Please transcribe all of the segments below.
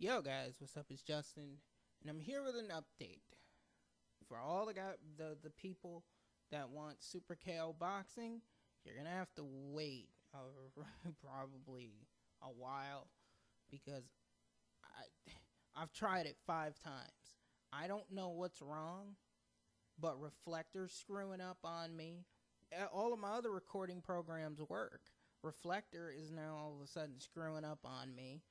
Yo guys, what's up? It's Justin, and I'm here with an update for all the guy, the the people that want Super KO boxing. You're gonna have to wait probably a while because I I've tried it five times. I don't know what's wrong, but Reflector's screwing up on me. All of my other recording programs work. Reflector is now all of a sudden screwing up on me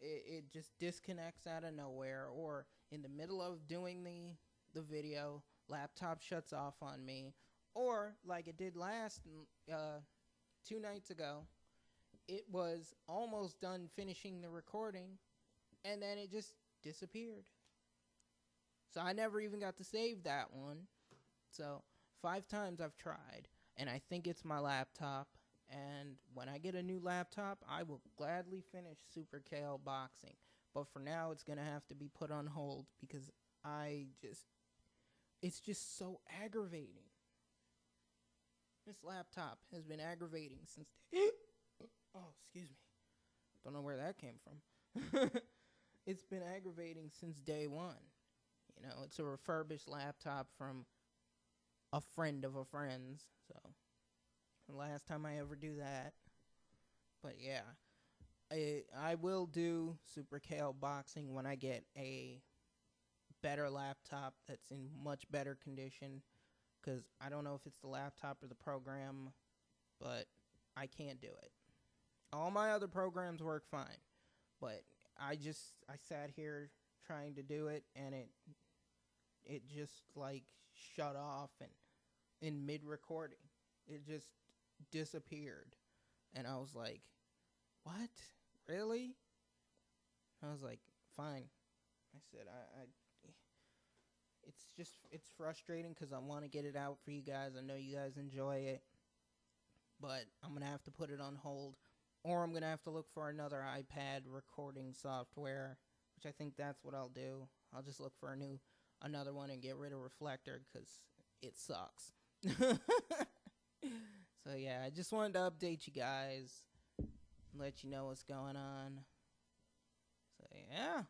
it, it just disconnects out of nowhere or in the middle of doing the the video laptop shuts off on me. Or like it did last uh, two nights ago it was almost done finishing the recording and then it just disappeared. So i never even got to save that one. So five times i've tried and i think it's my laptop and when I get a new laptop, I will gladly finish Super KO boxing. But for now, it's going to have to be put on hold because I just, it's just so aggravating. This laptop has been aggravating since. oh, excuse me. Don't know where that came from. it's been aggravating since day one. You know, it's a refurbished laptop from a friend of a friend's. So last time I ever do that. But yeah, I I will do Super boxing when I get a better laptop that's in much better condition. Because I don't know if it's the laptop or the program, but I can't do it. All my other programs work fine, but I just I sat here trying to do it and it it just like shut off and in mid recording. It just disappeared. And I was like, what? Really? I was like, fine. I said, I, I it's just, it's frustrating because I want to get it out for you guys. I know you guys enjoy it. But I'm going to have to put it on hold. Or I'm going to have to look for another iPad recording software, which I think that's what I'll do. I'll just look for a new, another one and get rid of Reflector because it sucks. So yeah, I just wanted to update you guys, let you know what's going on. So yeah,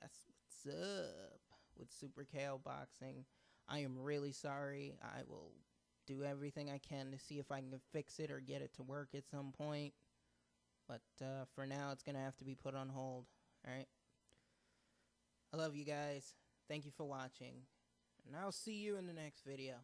that's what's up with Super KO Boxing. I am really sorry. I will do everything I can to see if I can fix it or get it to work at some point. But uh, for now, it's going to have to be put on hold. Alright? I love you guys. Thank you for watching. And I'll see you in the next video.